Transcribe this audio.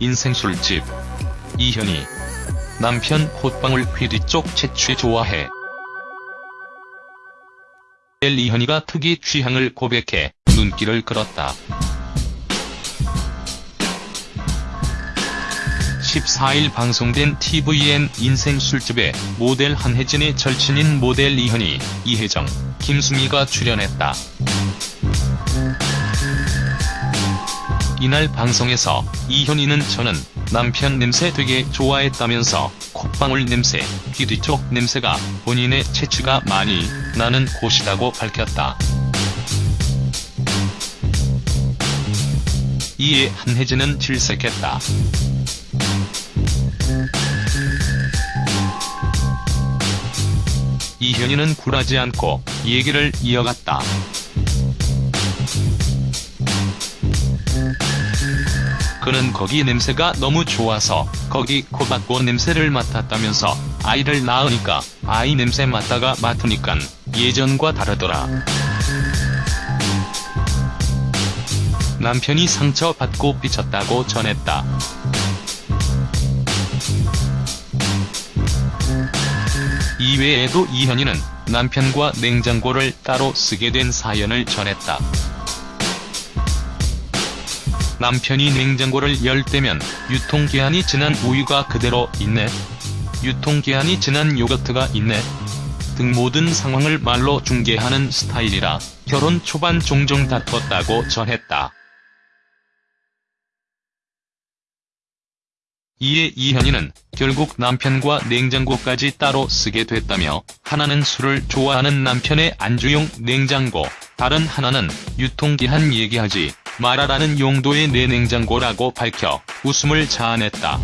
인생 술집. 이현희. 남편 콧방울 휘뒤 쪽 채취 좋아해. 엘 이현희가 특이 취향을 고백해 눈길을 끌었다. 14일 방송된 tvN 인생 술집에 모델 한혜진의 절친인 모델 이현희, 이혜정, 김수미가 출연했다. 이날 방송에서 이현희는 저는 남편 냄새 되게 좋아했다면서 콧방울 냄새, 귀 뒤쪽 냄새가 본인의 체취가 많이 나는 곳이라고 밝혔다. 이에 한혜진은 질색했다. 이현희는 굴하지 않고 얘기를 이어갔다. 그는 거기 냄새가 너무 좋아서 거기 코박고 냄새를 맡았다면서 아이를 낳으니까 아이 냄새 맡다가 맡으니깐 예전과 다르더라. 남편이 상처받고 삐쳤다고 전했다. 이외에도 이현희는 남편과 냉장고를 따로 쓰게 된 사연을 전했다. 남편이 냉장고를 열 때면 유통기한이 지난 우유가 그대로 있네. 유통기한이 지난 요거트가 있네. 등 모든 상황을 말로 중계하는 스타일이라 결혼 초반 종종 다퉜다고 전했다. 이에 이현희는 결국 남편과 냉장고까지 따로 쓰게 됐다며 하나는 술을 좋아하는 남편의 안주용 냉장고, 다른 하나는 유통기한 얘기하지 말하라는 용도의 내 냉장고라고 밝혀 웃음을 자아냈다.